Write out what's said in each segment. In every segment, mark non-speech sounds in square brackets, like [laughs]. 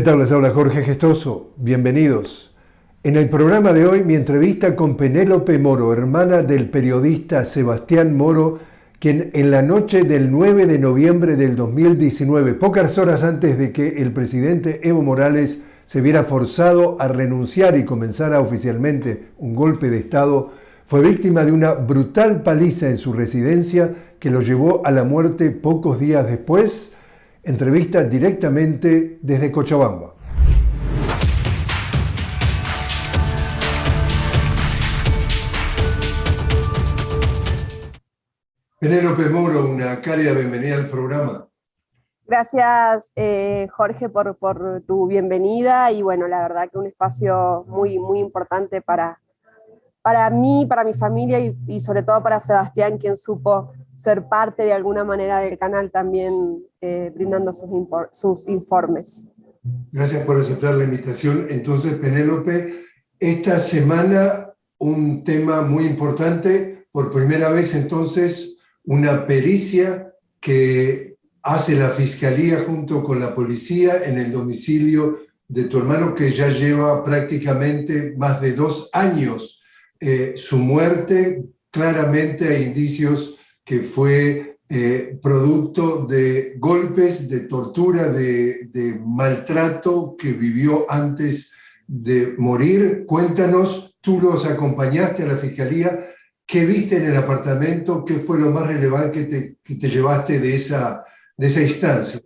¿Qué tal? Jorge Gestoso. Bienvenidos. En el programa de hoy mi entrevista con Penélope Moro, hermana del periodista Sebastián Moro, quien en la noche del 9 de noviembre del 2019, pocas horas antes de que el presidente Evo Morales se viera forzado a renunciar y comenzara oficialmente un golpe de Estado, fue víctima de una brutal paliza en su residencia que lo llevó a la muerte pocos días después Entrevista directamente desde Cochabamba. Penélope Moro, una cálida bienvenida al programa. Gracias eh, Jorge por, tu bienvenida y bueno, la verdad que un espacio muy, muy importante para, para mí, para mi familia y, sobre todo para Sebastián, quien supo ser parte de alguna manera del canal también eh, brindando sus, sus informes. Gracias por aceptar la invitación. Entonces, Penélope, esta semana un tema muy importante, por primera vez entonces una pericia que hace la Fiscalía junto con la policía en el domicilio de tu hermano que ya lleva prácticamente más de dos años. Eh, su muerte, claramente hay indicios que fue eh, producto de golpes, de tortura, de, maltrato que vivió antes de morir. Cuéntanos, tú los acompañaste a la fiscalía, ¿qué viste en el apartamento? ¿Qué fue lo más relevante que te, llevaste de esa, de esa instancia?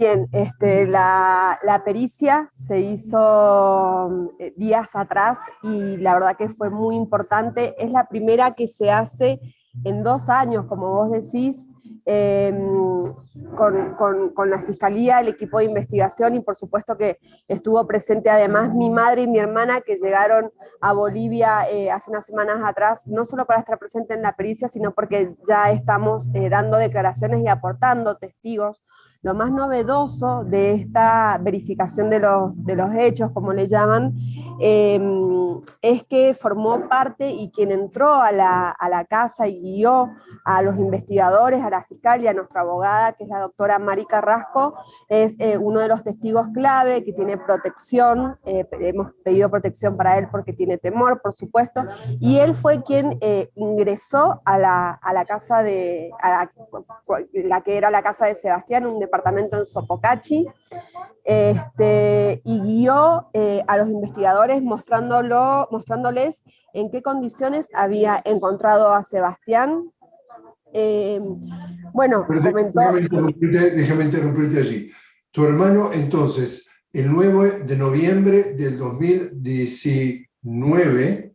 Bien, este, la, la, pericia se hizo eh, días atrás y la verdad que fue muy importante. Es la primera que se hace en dos años, como vos decís, em, con, la Fiscalía, el equipo de investigación y por supuesto que estuvo presente además mi madre y mi hermana que llegaron a Bolivia eh, hace unas semanas atrás, no solo para estar presente en la pericia, sino porque ya estamos eh, dando declaraciones y aportando testigos. Lo más novedoso de esta verificación de los, de los hechos, como le llaman, em, es que formó parte y quien entró a la, a la casa y guió a los investigadores, a la fiscal y a nuestra abogada, que es la doctora Mari Carrasco, es eh, uno de los testigos clave que tiene protección, hemos pedido protección para él porque tiene temor, por supuesto, y él fue quien eh, ingresó a la, a la casa de, la, que era la casa de Sebastián, un departamento en Sopocachi, este, y guió eh, a los investigadores mostrándolo, mostrándoles en qué condiciones había encontrado a Sebastián. Eh, bueno, comentó... déjame interrumpirte allí. Tu hermano, entonces, el 9 de noviembre del 2019, 9,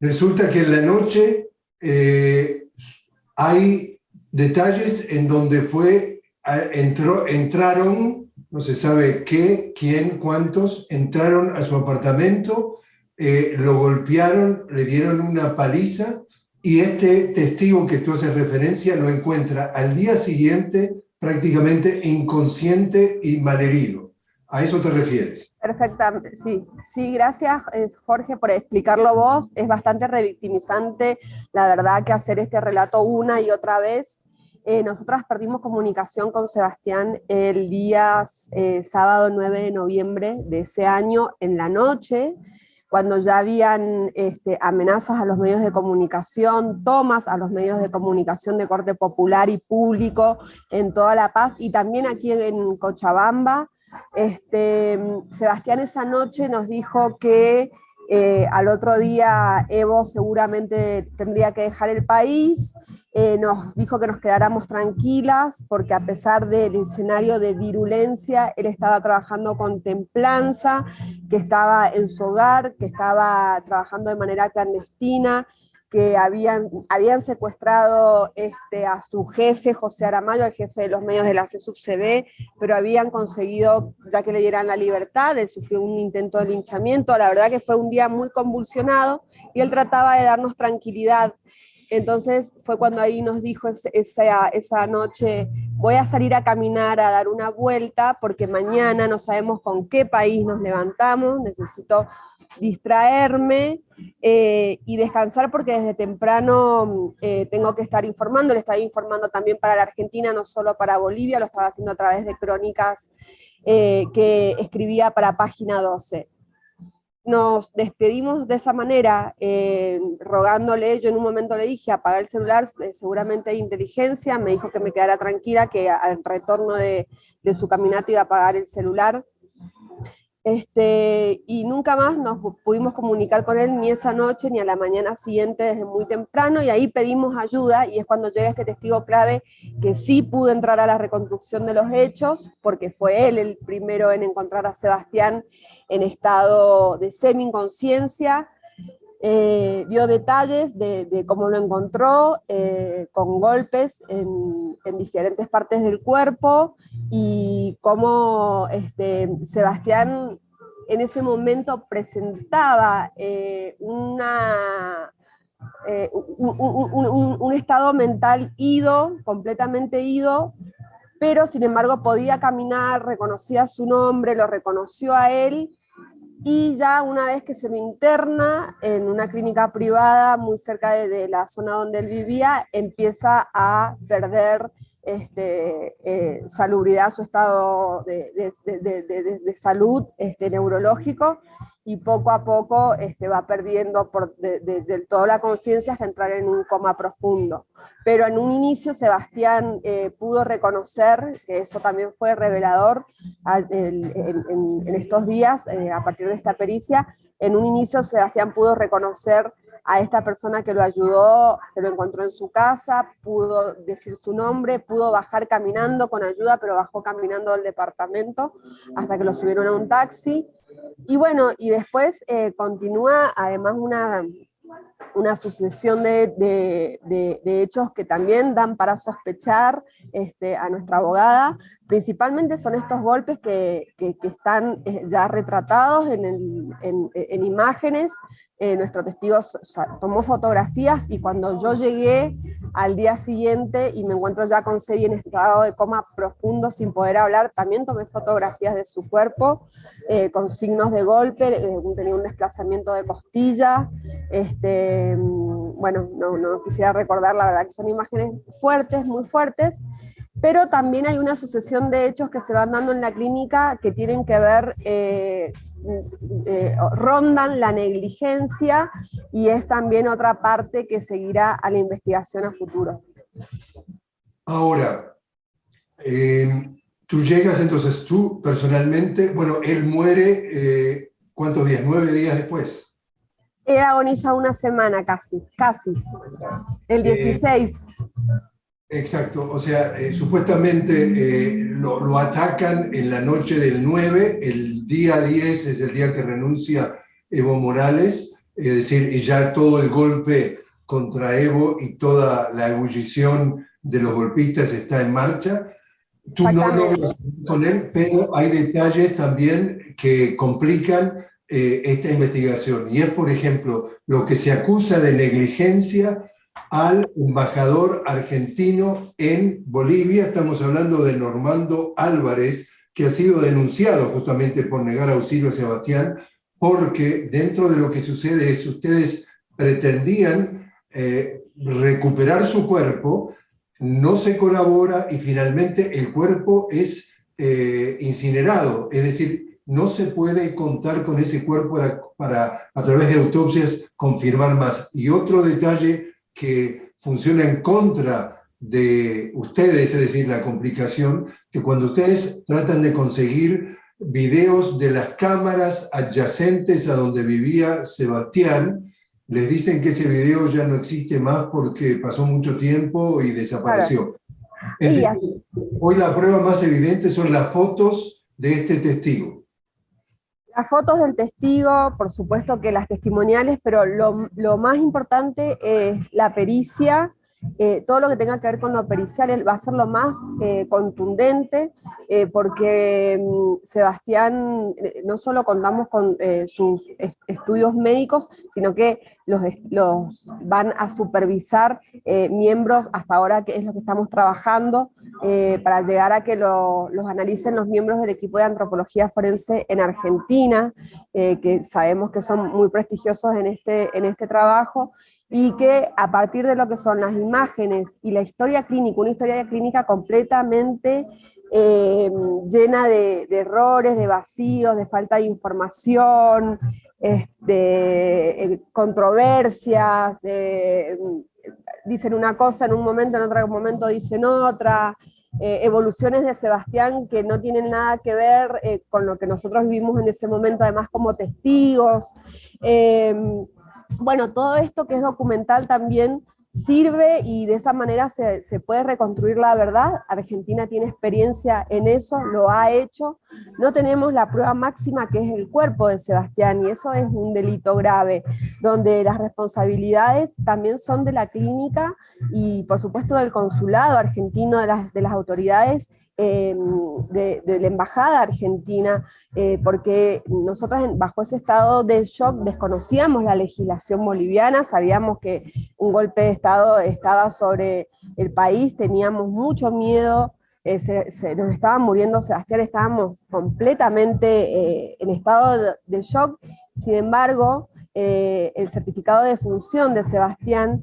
resulta que en la noche eh, hay detalles en donde fue, entró, entraron, no se sabe qué, quién, cuántos, entraron a su apartamento, eh, lo golpearon, le dieron una paliza y este testigo que tú haces referencia lo encuentra al día siguiente prácticamente inconsciente y malherido. ¿A eso te refieres? Perfectamente, sí. Sí, gracias Jorge por explicarlo vos. Es bastante revictimizante, la verdad, que hacer este relato una y otra vez. Eh, nosotras perdimos comunicación con Sebastián el día eh, sábado 9 de noviembre de ese año en la noche, cuando ya habían este, amenazas a los medios de comunicación, tomas a los medios de comunicación de corte popular y público en toda La Paz y también aquí en Cochabamba, este, Sebastián esa noche nos dijo que eh, al otro día Evo seguramente tendría que dejar el país, eh, nos dijo que nos quedáramos tranquilas porque a pesar del escenario de virulencia, él estaba trabajando con templanza, que estaba en su hogar, que estaba trabajando de manera clandestina, que habían, habían secuestrado este, a su jefe, José Aramayo, el jefe de los medios de la CSUB-CB, pero habían conseguido ya que le dieran la libertad, él sufrió un intento de linchamiento, la verdad que fue un día muy convulsionado, y él trataba de darnos tranquilidad. Entonces fue cuando ahí nos dijo esa, esa noche, voy a salir a caminar, a dar una vuelta, porque mañana no sabemos con qué país nos levantamos, necesito distraerme, eh, y descansar porque desde temprano eh, tengo que estar informando, le estaba informando también para la Argentina, no solo para Bolivia, lo estaba haciendo a través de crónicas eh, que escribía para Página 12. Nos despedimos de esa manera, rogándole, yo en un momento le dije, apaga el celular, seguramente hay inteligencia, me dijo que me quedara tranquila, que al retorno de, de su caminata iba a apagar el celular, este, y nunca más nos pudimos comunicar con él ni esa noche ni a la mañana siguiente desde muy temprano y ahí pedimos ayuda y es cuando llega este testigo clave que sí pudo entrar a la reconstrucción de los hechos porque fue él el primero en encontrar a Sebastián en estado de semi-inconsciencia eh, dio detalles de, cómo lo encontró, eh, con golpes en, diferentes partes del cuerpo, y cómo este, Sebastián en ese momento presentaba eh, un, un, estado mental ido, completamente ido, pero sin embargo podía caminar, reconocía su nombre, lo reconoció a él, y ya una vez que se me interna en una clínica privada muy cerca de, la zona donde él vivía, empieza a perder este, eh, salubridad, su estado de, de salud este, neurológico, y poco a poco este, va perdiendo por, de, toda la conciencia hasta entrar en un coma profundo. Pero en un inicio Sebastián eh, pudo reconocer, que eso también fue revelador en, estos días, eh, a partir de esta pericia, en un inicio Sebastián pudo reconocer a esta persona que lo ayudó, que lo encontró en su casa, pudo decir su nombre, pudo bajar caminando con ayuda, pero bajó caminando al departamento hasta que lo subieron a un taxi, y bueno, y después eh, continúa además una, una sucesión de, hechos que también dan para sospechar este, a nuestra abogada. Principalmente son estos golpes que, están eh, ya retratados en, en imágenes, eh, nuestro testigo tomó fotografías y cuando yo llegué al día siguiente y me encuentro ya con Sebi en estado de coma profundo sin poder hablar, también tomé fotografías de su cuerpo eh, con signos de golpe, tenía un desplazamiento de costilla, este, mm, bueno, no, no quisiera recordar, la verdad que son imágenes fuertes, muy fuertes, pero también hay una sucesión de hechos que se van dando en la clínica que tienen que ver, eh, eh, rondan la negligencia y es también otra parte que seguirá a la investigación a futuro. Ahora, eh, tú llegas entonces, tú personalmente, bueno, él muere, ¿cuántos días? ¿Nueve días después? Él agoniza una semana casi, casi, el 16. Exacto, o sea, eh, supuestamente eh, lo, atacan en la noche del 9, el día 10 es el día que renuncia Evo Morales, es decir, y ya todo el golpe contra Evo y toda la ebullición de los golpistas está en marcha. Tú no lo con él, pero hay detalles también que complican eh, esta investigación. Y es, por ejemplo, lo que se acusa de negligencia al embajador argentino en Bolivia. Estamos hablando de Normando Álvarez, que ha sido denunciado justamente por negar auxilio a Sebastián, porque dentro de lo que sucede es ustedes pretendían eh, recuperar su cuerpo, no se colabora y finalmente el cuerpo es eh, incinerado, es decir, no se puede contar con ese cuerpo para, para, a través de autopsias, confirmar más. Y otro detalle que funciona en contra de ustedes, es decir, la complicación, que cuando ustedes tratan de conseguir videos de las cámaras adyacentes a donde vivía Sebastián, les dicen que ese video ya no existe más porque pasó mucho tiempo y desapareció. hoy la prueba más evidente son las fotos de este testigo. Las fotos del testigo, por supuesto que las testimoniales, pero lo, más importante es la pericia, eh, todo lo que tenga que ver con lo pericial va a ser lo más eh, contundente, eh, porque mm, Sebastián, no solo contamos con sus estudios médicos, sino que los, van a supervisar miembros, hasta ahora que es lo que estamos trabajando, para llegar a que los analicen los miembros del equipo de antropología forense en Argentina, que sabemos que son muy prestigiosos en este, en este trabajo, y que a partir de lo que son las imágenes y la historia clínica, una historia clínica completamente eh, llena de, errores, de vacíos, de falta de información, este, controversias, dicen una cosa en un momento, en otro momento dicen otra, eh, evoluciones de Sebastián que no tienen nada que ver eh, con lo que nosotros vivimos en ese momento, además como testigos, bueno, todo esto que es documental también sirve y de esa manera se, puede reconstruir la verdad. Argentina tiene experiencia en eso, lo ha hecho. No tenemos la prueba máxima que es el cuerpo de Sebastián y eso es un delito grave, donde las responsabilidades también son de la clínica y por supuesto del consulado argentino, de las, de las autoridades Em, de, la Embajada Argentina, eh, porque nosotros bajo ese estado de shock desconocíamos la legislación boliviana, sabíamos que un golpe de Estado estaba sobre el país, teníamos mucho miedo, eh, se, nos estaban muriendo Sebastián, estábamos completamente eh, en estado de, shock, sin embargo, el certificado de función de Sebastián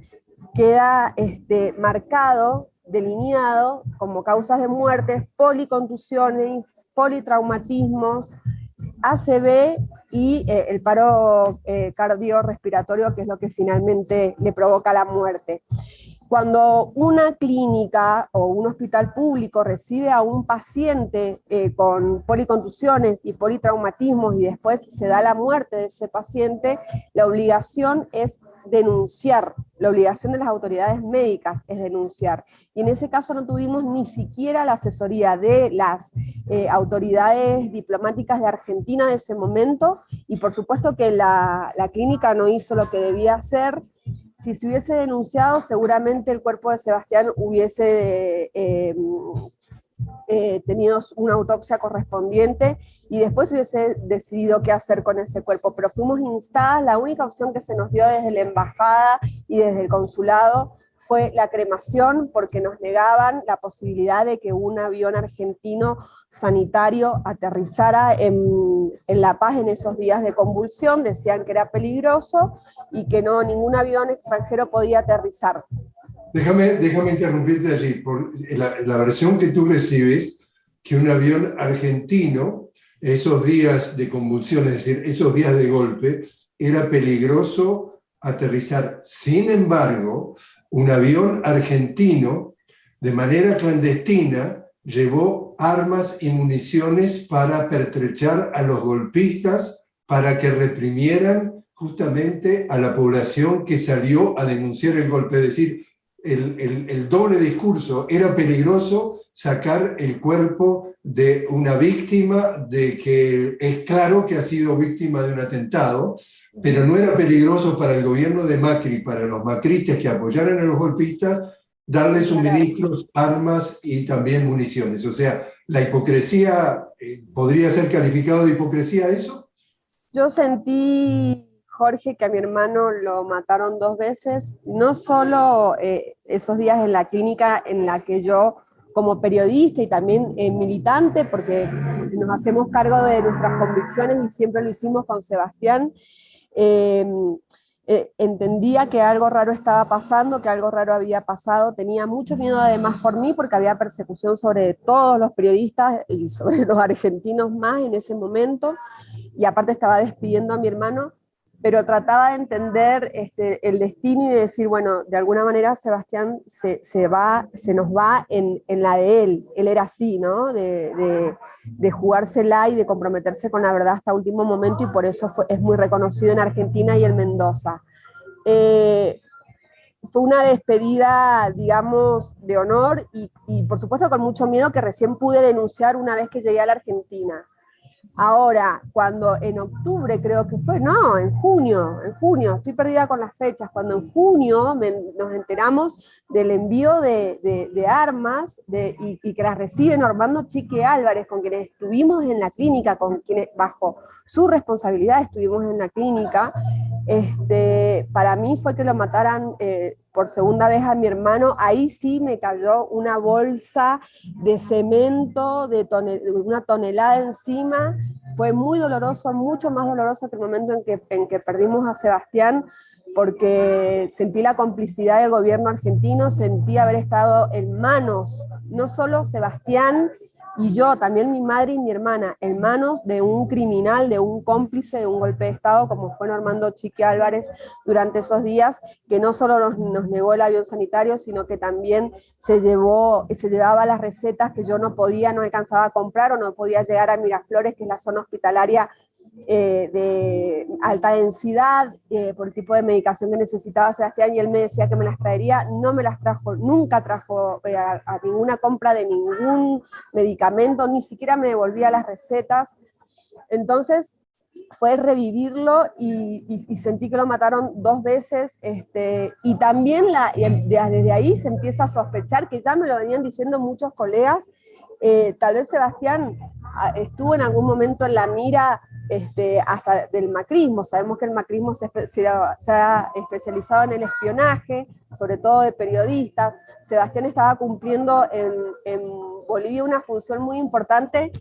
queda este, marcado delineado como causas de muerte, policontusiones, politraumatismos, ACV y eh, el paro eh, cardiorrespiratorio, que es lo que finalmente le provoca la muerte. Cuando una clínica o un hospital público recibe a un paciente eh, con policontusiones y politraumatismos y después se da la muerte de ese paciente, la obligación es denunciar, la obligación de las autoridades médicas es denunciar. Y en ese caso no tuvimos ni siquiera la asesoría de las eh, autoridades diplomáticas de Argentina de ese momento, y por supuesto que la, clínica no hizo lo que debía hacer, si se hubiese denunciado, seguramente el cuerpo de Sebastián hubiese eh, eh, tenido una autopsia correspondiente y después hubiese decidido qué hacer con ese cuerpo, pero fuimos instadas, la única opción que se nos dio desde la embajada y desde el consulado fue la cremación, porque nos negaban la posibilidad de que un avión argentino sanitario aterrizara en, en, La Paz en esos días de convulsión, decían que era peligroso y que no ningún avión extranjero podía aterrizar. Déjame, déjame interrumpirte allí, por la, versión que tú recibes, que un avión argentino esos días de convulsión, es decir, esos días de golpe, era peligroso aterrizar. Sin embargo, un avión argentino, de manera clandestina, llevó armas y municiones para pertrechar a los golpistas, para que reprimieran justamente a la población que salió a denunciar el golpe. Es decir, el, el doble discurso, era peligroso sacar el cuerpo de una víctima, de que es claro que ha sido víctima de un atentado, pero no era peligroso para el gobierno de Macri, para los macristas que apoyaran a los golpistas, darles suministros, armas y también municiones. O sea, la hipocresía, eh, ¿podría ser calificado de hipocresía eso? Yo sentí, Jorge, que a mi hermano lo mataron dos veces, no solo eh, esos días en la clínica en la que yo como periodista y también eh, militante, porque nos hacemos cargo de nuestras convicciones y siempre lo hicimos con Sebastián, eh, entendía que algo raro estaba pasando, que algo raro había pasado, tenía mucho miedo además por mí, porque había persecución sobre todos los periodistas y sobre [laughs] los argentinos más en ese momento, y aparte estaba despidiendo a mi hermano, pero trataba de entender este, el destino y de decir, bueno, de alguna manera Sebastián se, se va, se nos va en, en, la de él, él era así, ¿no? De, de, jugársela y de comprometerse con la verdad hasta último momento y por eso es muy reconocido en Argentina y en Mendoza. Eh, fue una despedida, digamos, de honor y, y por supuesto con mucho miedo que recién pude denunciar una vez que llegué a la Argentina. Ahora, cuando en octubre creo que fue, no, en junio, en junio, estoy perdida con las fechas, cuando en junio nos enteramos del envío de, armas y, que las recibe Normando Chique Álvarez, con quienes estuvimos en la clínica, con quienes bajo su responsabilidad estuvimos en la clínica, este, para mí fue que lo mataran eh, por segunda vez a mi hermano, ahí sí me cayó una bolsa de cemento de una tonelada encima, fue muy doloroso, mucho más doloroso que el momento en que, en que perdimos a Sebastián, porque sentí la complicidad del gobierno argentino, sentí haber estado en manos, no solo Sebastián y yo, también mi madre y mi hermana, en manos de un criminal, de un cómplice de un golpe de Estado, como fue Normando Chiqui Álvarez durante esos días, que no solo nos, nos, negó el avión sanitario, sino que también se, llevó, se llevaba las recetas que yo no podía, no alcanzaba a comprar o no podía llegar a Miraflores, que es la zona hospitalaria eh, de alta densidad, eh, por el tipo de medicación que necesitaba Sebastián, y él me decía que me las traería, no me las trajo, nunca trajo eh, a, ninguna compra de ningún medicamento, ni siquiera me devolvía las recetas, entonces fue revivirlo y, sentí que lo mataron dos veces, este, y también la, desde ahí se empieza a sospechar, que ya me lo venían diciendo muchos colegas, tal vez Sebastián ah, estuvo en algún momento en la mira este, hasta del macrismo. Sabemos que el macrismo se, ha especializado en el espionaje, sobre todo de periodistas. Sebastián estaba cumpliendo en, en Bolivia una función muy importante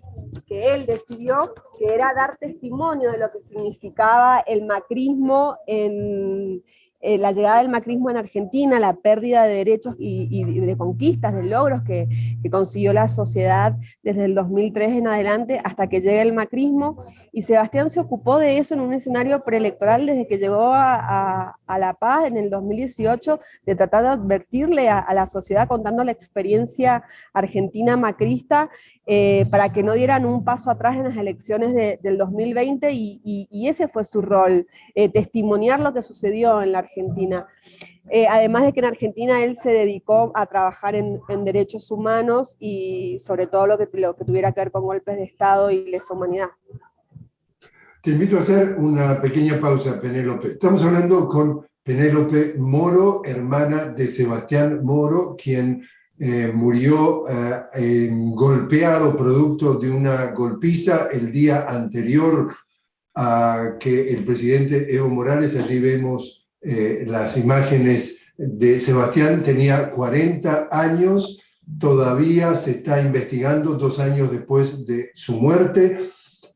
que él decidió, que era dar testimonio de lo que significaba el macrismo en, eh, la llegada del macrismo en Argentina, la pérdida de derechos y, de conquistas, de logros que, consiguió la sociedad desde el 2003 en adelante hasta que llega el macrismo, y Sebastián se ocupó de eso en un escenario preelectoral desde que llegó a, La Paz en el 2018, de tratar de advertirle a, la sociedad contando la experiencia argentina macrista, eh, para que no dieran un paso atrás en las elecciones del 2020, y, ese fue su rol, eh, testimoniar lo que sucedió en la Argentina. Eh, además de que en Argentina él se dedicó a trabajar en, derechos humanos y sobre todo lo que, lo que tuviera que ver con golpes de Estado y lesa humanidad. Te invito a hacer una pequeña pausa, Penélope. Estamos hablando con Penélope Moro, hermana de Sebastián Moro, quien eh, murió eh, golpeado producto de una golpiza el día anterior a que el presidente Evo Morales, allí vemos eh, las imágenes de Sebastián, tenía 40 años, todavía se está investigando dos años después de su muerte.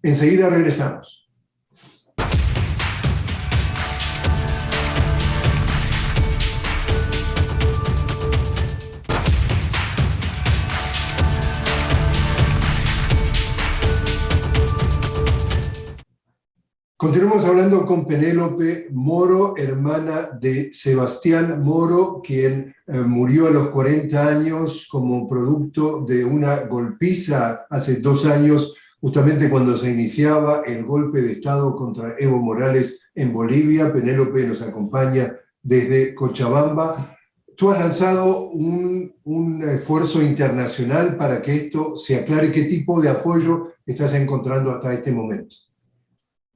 Enseguida regresamos. Continuamos hablando con Penélope Moro, hermana de Sebastián Moro, quien eh, murió a los 40 años como producto de una golpiza hace dos años, justamente cuando se iniciaba el golpe de Estado contra Evo Morales en Bolivia. Penélope nos acompaña desde Cochabamba. Tú has lanzado un, un esfuerzo internacional para que esto se aclare. ¿Qué tipo de apoyo estás encontrando hasta este momento?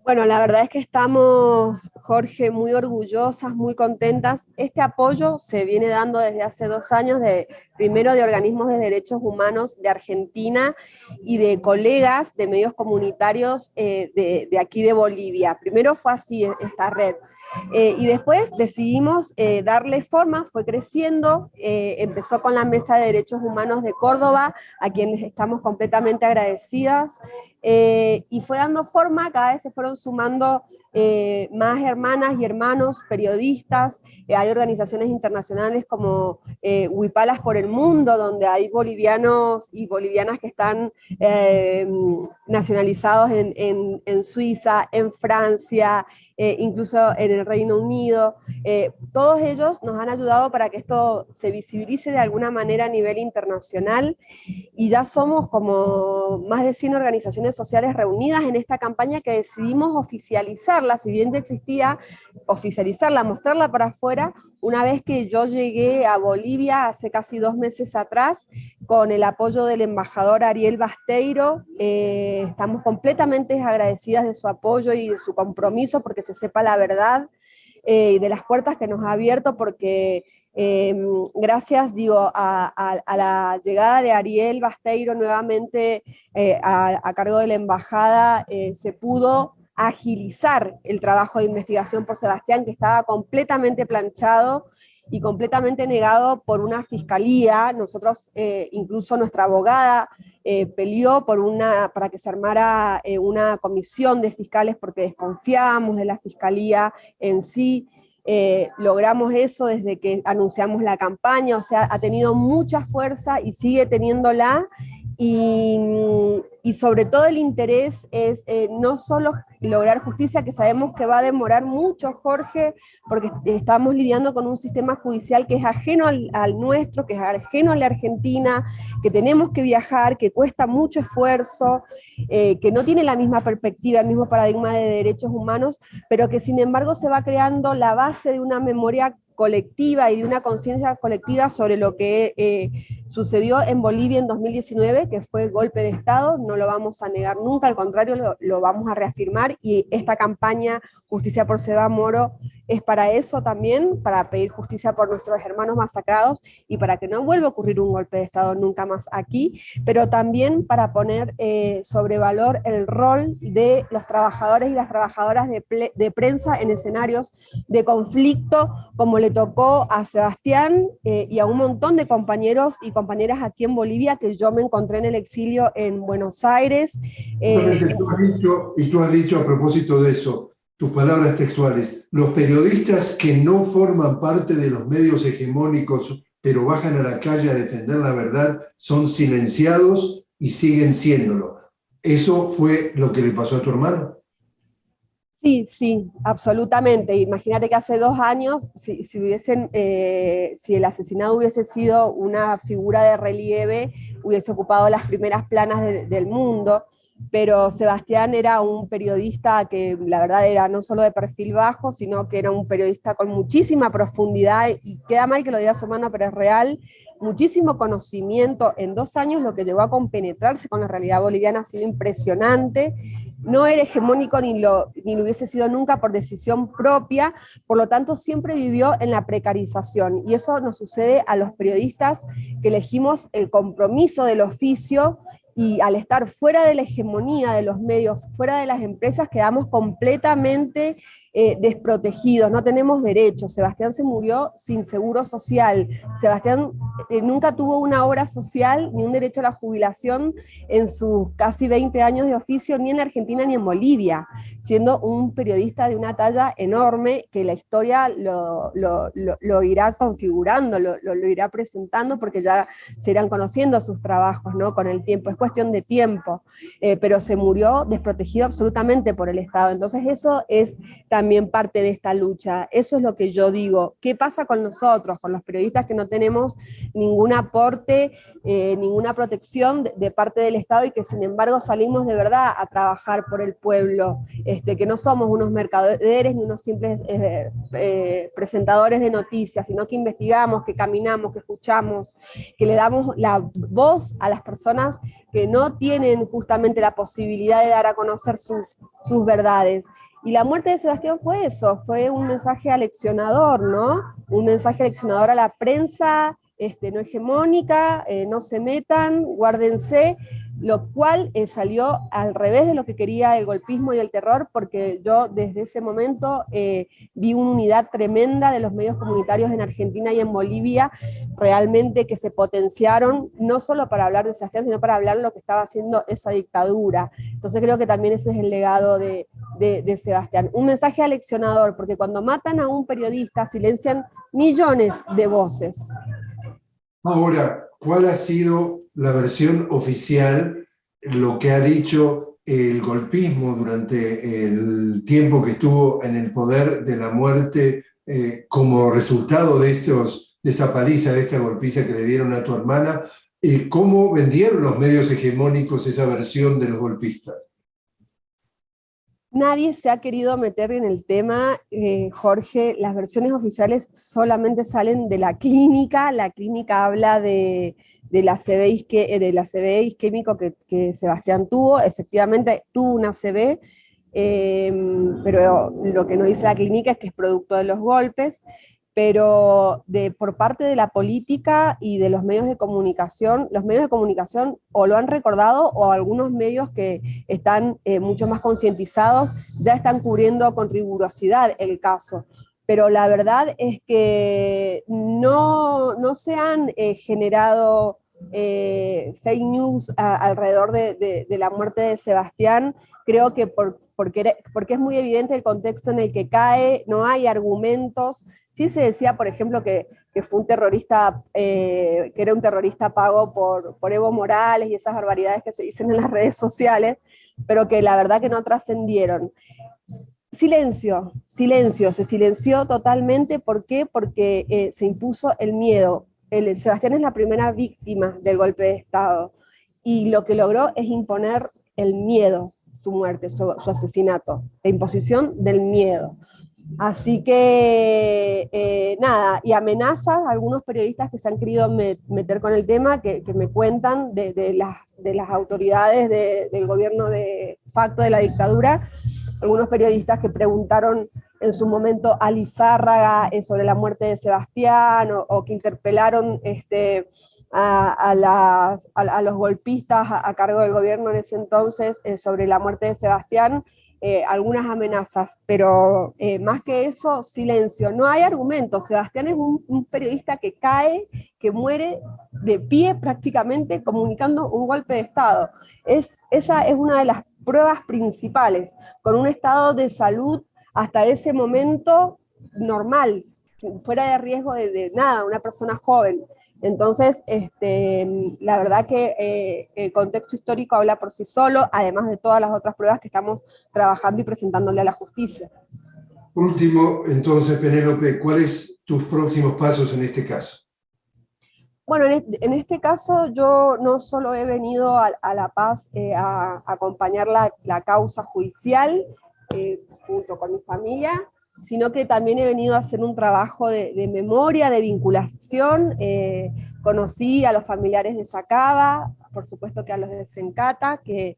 Bueno, la verdad es que estamos, Jorge, muy orgullosas, muy contentas. Este apoyo se viene dando desde hace dos años, de, primero de organismos de derechos humanos de Argentina y de colegas de medios comunitarios eh, de, de aquí de Bolivia. Primero fue así esta red. Eh, y después decidimos eh, darle forma, fue creciendo, eh, empezó con la Mesa de Derechos Humanos de Córdoba, a quienes estamos completamente agradecidas, y fue dando forma, cada vez se fueron sumando más hermanas y hermanos, periodistas, hay organizaciones internacionales como Huipalas por el Mundo, donde hay bolivianos y bolivianas que están nacionalizados en, en Suiza, en Francia, eh, incluso en el Reino Unido. Eh, todos ellos nos han ayudado para que esto se visibilice de alguna manera a nivel internacional y ya somos como más de 100 organizaciones sociales reunidas en esta campaña que decidimos oficializarla, si bien ya existía, oficializarla, mostrarla para afuera, una vez que yo llegué a Bolivia hace casi dos meses atrás, con el apoyo del embajador Ariel Basteiro, eh, estamos completamente agradecidas de su apoyo y de su compromiso porque se sepa la verdad eh, y de las puertas que nos ha abierto porque em, gracias digo, a, la llegada de Ariel Basteiro nuevamente eh, a, cargo de la embajada se pudo agilizar el trabajo de investigación por Sebastián, que estaba completamente planchado y completamente negado por una fiscalía. Nosotros, eh, incluso nuestra abogada, eh, peleó por una, para que se armara eh, una comisión de fiscales porque desconfiábamos de la fiscalía en sí. logramos eso desde que anunciamos la campaña, o sea, ha tenido mucha fuerza y sigue teniéndola, y, sobre todo el interés es eh, no solo lograr justicia, que sabemos que va a demorar mucho, Jorge, porque estamos lidiando con un sistema judicial que es ajeno al, nuestro, que es ajeno a la Argentina, que tenemos que viajar, que cuesta mucho esfuerzo, eh, que no tiene la misma perspectiva, el mismo paradigma de derechos humanos, pero que sin embargo se va creando la base de una memoria colectiva y de una conciencia colectiva sobre lo que eh, sucedió en Bolivia en 2019, que fue golpe de Estado, no lo vamos a negar nunca, al contrario, lo, lo vamos a reafirmar, y esta campaña Justicia por Seba Moro es para eso también, para pedir justicia por nuestros hermanos masacrados y para que no vuelva a ocurrir un golpe de Estado nunca más aquí, pero también para poner eh, sobre valor el rol de los trabajadores y las trabajadoras de, prensa en escenarios de conflicto, como le tocó a Sebastián eh, y a un montón de compañeros y compañeras aquí en Bolivia, que yo me encontré en el exilio en Buenos Aires. Eh, y tú has dicho a propósito de eso, tus palabras textuales, los periodistas que no forman parte de los medios hegemónicos, pero bajan a la calle a defender la verdad, son silenciados y siguen siéndolo. ¿Eso fue lo que le pasó a tu hermano? Sí, sí, absolutamente. Imagínate que hace dos años, si, eh, si el asesinado hubiese sido una figura de relieve, hubiese ocupado las primeras planas del mundo pero Sebastián era un periodista que la verdad era no solo de perfil bajo, sino que era un periodista con muchísima profundidad, y queda mal que lo diga su hermano, pero es real, muchísimo conocimiento en dos años, lo que llevó a compenetrarse con la realidad boliviana ha sido impresionante, no era hegemónico ni lo, ni lo hubiese sido nunca por decisión propia, por lo tanto siempre vivió en la precarización, y eso nos sucede a los periodistas que elegimos el compromiso del oficio y al estar fuera de la hegemonía de los medios, fuera de las empresas, quedamos completamente eh, desprotegidos, no tenemos derechos. Sebastián se murió sin seguro social. Sebastián eh, nunca tuvo una obra social ni un derecho a la jubilación en sus casi 20 años de oficio, ni en Argentina ni en Bolivia, siendo un periodista de una talla enorme que la historia lo, lo, irá configurando, lo, irá presentando, porque ya se irán conociendo sus trabajos ¿no? con el tiempo, es cuestión de tiempo, eh, pero se murió desprotegido absolutamente por el Estado. Entonces eso es también también parte de esta lucha. Eso es lo que yo digo. ¿Qué pasa con nosotros, con los periodistas que no tenemos ningún aporte, eh, ninguna protección de, parte del Estado y que sin embargo salimos de verdad a trabajar por el pueblo? Este, que no somos unos mercaderes ni unos simples eh, eh, presentadores de noticias, sino que investigamos, que caminamos, que escuchamos, que le damos la voz a las personas que no tienen justamente la posibilidad de dar a conocer sus, sus verdades. Y la muerte de Sebastián fue eso, fue un mensaje aleccionador, ¿no? Un mensaje aleccionador a la prensa este, no hegemónica, eh, no se metan, guárdense, lo cual eh, salió al revés de lo que quería el golpismo y el terror, porque yo desde ese momento eh, vi una unidad tremenda de los medios comunitarios en Argentina y en Bolivia, realmente que se potenciaron, no solo para hablar de Sebastián, sino para hablar de lo que estaba haciendo esa dictadura. Entonces creo que también ese es el legado de, de Sebastián. Un mensaje aleccionador, porque cuando matan a un periodista silencian millones de voces. Ahora, ¿cuál ha sido la versión oficial, lo que ha dicho el golpismo durante el tiempo que estuvo en el poder de la muerte eh, como resultado de, estos, de esta paliza, de esta golpiza que le dieron a tu hermana, y cómo vendieron los medios hegemónicos esa versión de los golpistas? Nadie se ha querido meter en el tema, eh, Jorge, las versiones oficiales solamente salen de la clínica, la clínica habla de, de la eh, isquémico que, Sebastián tuvo, efectivamente tuvo una CB, em, pero lo que nos dice la clínica es que es producto de los golpes, pero por parte de la política y de los medios de comunicación, los medios de comunicación o lo han recordado o algunos medios que están eh, mucho más concientizados ya están cubriendo con rigurosidad el caso. Pero la verdad es que no, no se han eh, generado eh, fake news alrededor de, de la muerte de Sebastián, creo que por, porque, porque es muy evidente el contexto en el que cae, no hay argumentos, sí se decía, por ejemplo, que, que fue un terrorista, eh, que era un terrorista pago por, por Evo Morales y esas barbaridades que se dicen en las redes sociales, pero que la verdad que no trascendieron. Silencio, silencio, se silenció totalmente, ¿por qué? Porque eh, se impuso el miedo. Sebastián es la primera víctima del golpe de Estado, y lo que logró es imponer el miedo, su muerte, su, asesinato, la imposición del miedo. Así que, eh, nada, y amenazas a algunos periodistas que se han querido meter con el tema, que, me cuentan de, las, de las autoridades del gobierno de facto de la dictadura, algunos periodistas que preguntaron en su momento a Lizárraga eh, sobre la muerte de Sebastián, o, o que interpelaron este, a, los golpistas a, cargo del gobierno en ese entonces eh, sobre la muerte de Sebastián, eh, algunas amenazas, pero eh, más que eso, silencio. No hay argumentos. Sebastián es un, periodista que cae, que muere de pie prácticamente comunicando un golpe de Estado. Es, esa es una de las pruebas principales, con un estado de salud hasta ese momento normal, fuera de riesgo de, de nada, una persona joven. Entonces, este, la verdad que eh, el contexto histórico habla por sí solo, además de todas las otras pruebas que estamos trabajando y presentándole a la justicia. Último, entonces, Penélope, ¿cuáles tus próximos pasos en este caso? Bueno, en este caso yo no solo he venido a, La Paz eh, a, acompañar la, causa judicial eh, junto con mi familia, sino que también he venido a hacer un trabajo de, memoria, de vinculación. Eh, conocí a los familiares de Sacaba, por supuesto que a los de Sencata, que,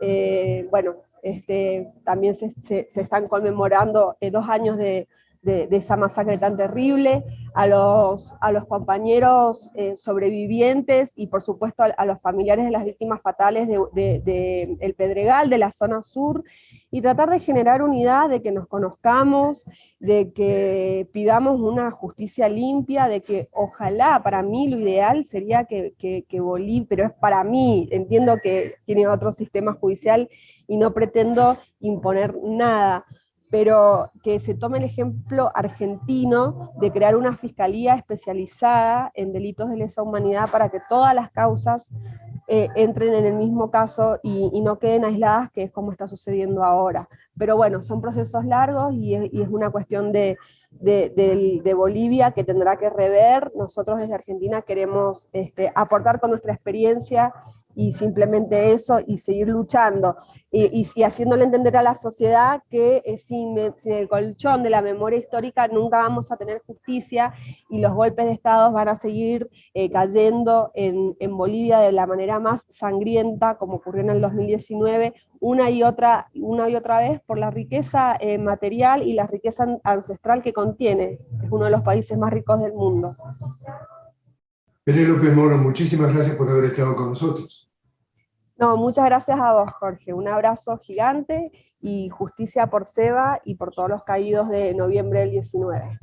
eh, bueno, este, también se, están conmemorando eh, dos años de, esa masacre tan terrible, a los, a los compañeros sobrevivientes y por supuesto a, los familiares de las víctimas fatales del de, Pedregal, de la zona sur, y tratar de generar unidad, de que nos conozcamos, de que pidamos una justicia limpia, de que ojalá, para mí lo ideal sería que, que, Bolivia, pero es para mí, entiendo que tiene otro sistema judicial y no pretendo imponer nada, pero que se tome el ejemplo argentino de crear una fiscalía especializada en delitos de lesa humanidad para que todas las causas eh, entren en el mismo caso y, no queden aisladas, que es como está sucediendo ahora. Pero bueno, son procesos largos y es, una cuestión de, de, Bolivia que tendrá que rever. Nosotros desde Argentina queremos este, aportar con nuestra experiencia y simplemente eso, y seguir luchando, y, y, haciéndole entender a la sociedad que eh, sin, el colchón de la memoria histórica nunca vamos a tener justicia, y los golpes de Estado van a seguir eh, cayendo en, en, Bolivia de la manera más sangrienta, como ocurrió en el 2019, una y otra, una y otra vez por la riqueza eh, material y la riqueza ancestral que contiene, es uno de los países más ricos del mundo. Penélope Moro, muchísimas gracias por haber estado con nosotros. No, muchas gracias a vos, Jorge. Un abrazo gigante y justicia por Seba y por todos los caídos de noviembre del 19.